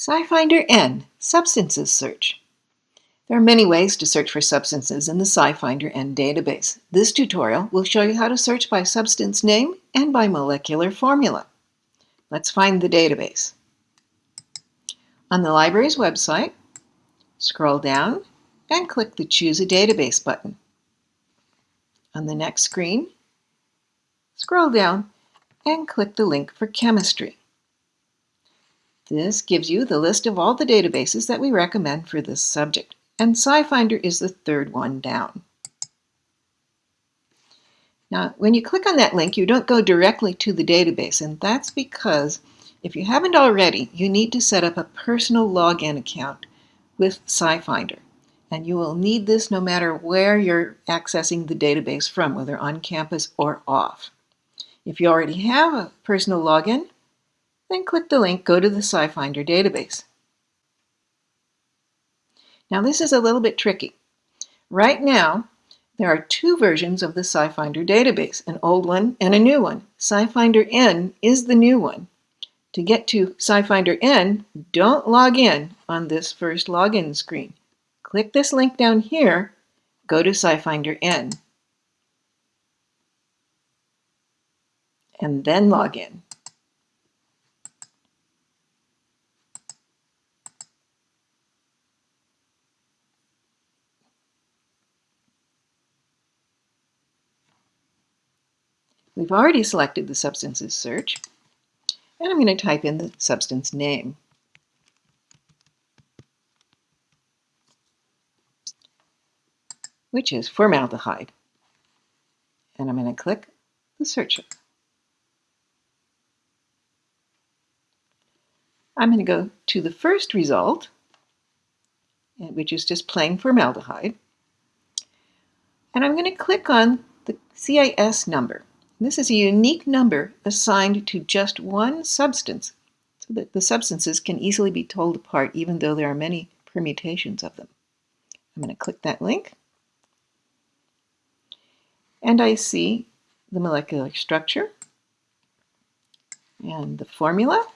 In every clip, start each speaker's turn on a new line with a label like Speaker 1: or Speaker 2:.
Speaker 1: SciFinder N Substances Search. There are many ways to search for substances in the SciFinder N database. This tutorial will show you how to search by substance name and by molecular formula. Let's find the database. On the library's website, scroll down and click the Choose a Database button. On the next screen, scroll down and click the link for Chemistry. This gives you the list of all the databases that we recommend for this subject, and SciFinder is the third one down. Now, when you click on that link, you don't go directly to the database, and that's because if you haven't already, you need to set up a personal login account with SciFinder. And you will need this no matter where you're accessing the database from, whether on campus or off. If you already have a personal login, then click the link Go to the SciFinder database. Now this is a little bit tricky. Right now, there are two versions of the SciFinder database, an old one and a new one. SciFinder N is the new one. To get to SciFinder N, don't log in on this first login screen. Click this link down here, go to SciFinder N, and then log in. We've already selected the substances search, and I'm going to type in the substance name. which is formaldehyde. And I'm going to click the search. I'm going to go to the first result, which is just plain formaldehyde. And I'm going to click on the CAS number. This is a unique number assigned to just one substance so that the substances can easily be told apart even though there are many permutations of them. I'm going to click that link and I see the molecular structure and the formula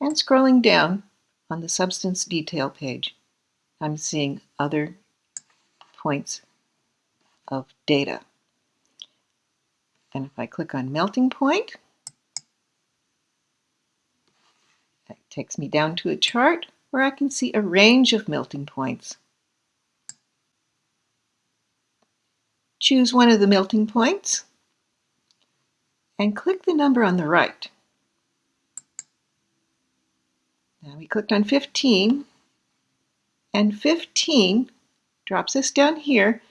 Speaker 1: and scrolling down on the substance detail page I'm seeing other points of data. And if I click on melting point, it takes me down to a chart where I can see a range of melting points. Choose one of the melting points and click the number on the right. Now we clicked on 15 and 15 drops us down here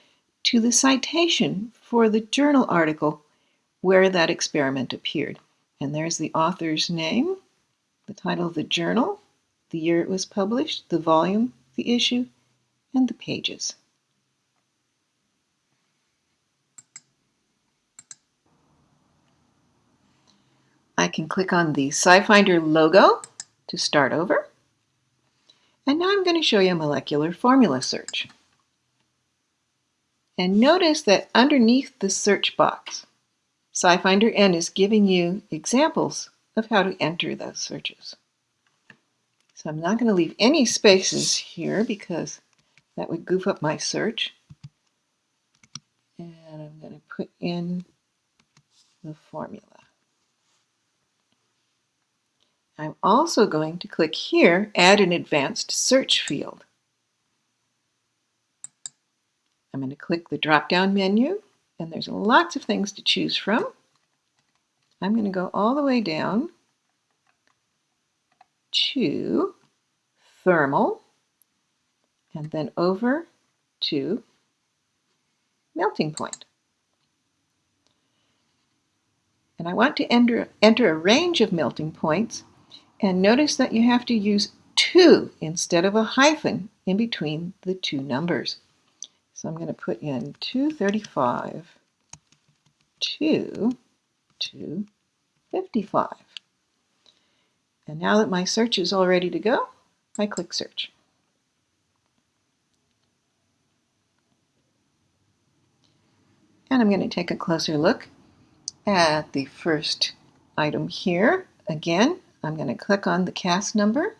Speaker 1: to the citation for the journal article where that experiment appeared. And there's the author's name, the title of the journal, the year it was published, the volume, the issue, and the pages. I can click on the SciFinder logo to start over. And now I'm going to show you a molecular formula search. And notice that underneath the search box, SciFinder N is giving you examples of how to enter those searches. So I'm not going to leave any spaces here because that would goof up my search. And I'm going to put in the formula. I'm also going to click here, Add an Advanced Search field. I'm going to click the drop-down menu and there's lots of things to choose from. I'm going to go all the way down to thermal and then over to melting point. And I want to enter, enter a range of melting points and notice that you have to use two instead of a hyphen in between the two numbers. So I'm going to put in 235 to 255. And now that my search is all ready to go, I click search. And I'm going to take a closer look at the first item here. Again, I'm going to click on the CAS number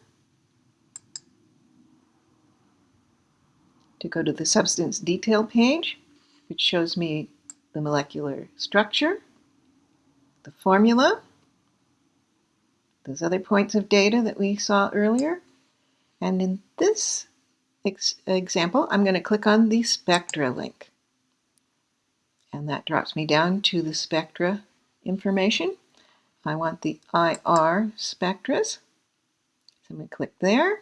Speaker 1: to go to the substance detail page, which shows me the molecular structure, the formula, those other points of data that we saw earlier. And in this ex example, I'm going to click on the spectra link. And that drops me down to the spectra information. I want the IR spectras. So I'm going to click there.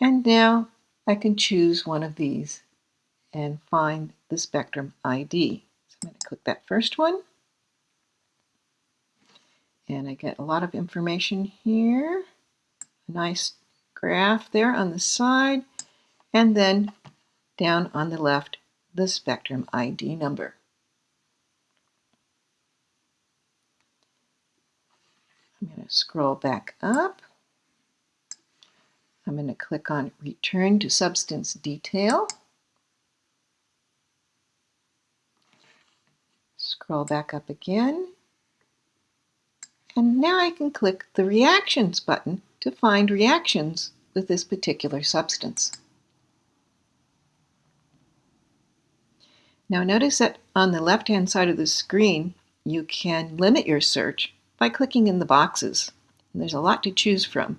Speaker 1: And now I can choose one of these and find the spectrum ID. So I'm going to click that first one. And I get a lot of information here. A nice graph there on the side. And then down on the left, the spectrum ID number. I'm going to scroll back up. I'm going to click on Return to Substance Detail. Scroll back up again. And now I can click the Reactions button to find reactions with this particular substance. Now notice that on the left-hand side of the screen, you can limit your search by clicking in the boxes. And there's a lot to choose from.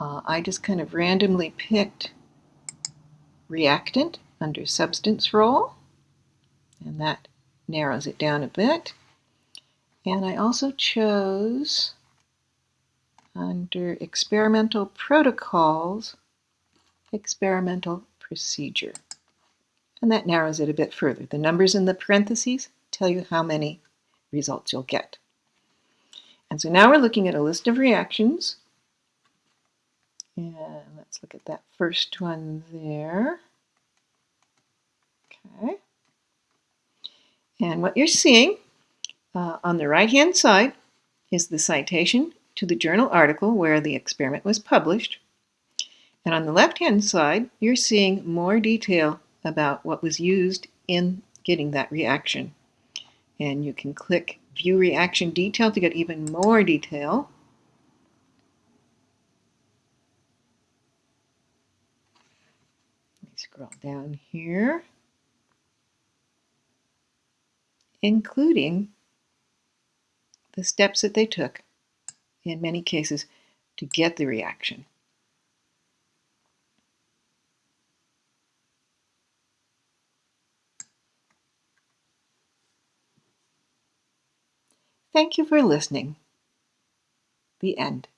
Speaker 1: Uh, I just kind of randomly picked reactant under substance role, and that narrows it down a bit. And I also chose under experimental protocols, experimental procedure. And that narrows it a bit further. The numbers in the parentheses tell you how many results you'll get. And so now we're looking at a list of reactions and let's look at that first one there. Okay. And what you're seeing uh, on the right-hand side is the citation to the journal article where the experiment was published. And on the left-hand side, you're seeing more detail about what was used in getting that reaction. And you can click View Reaction Detail to get even more detail. Down here, including the steps that they took, in many cases, to get the reaction. Thank you for listening. The end.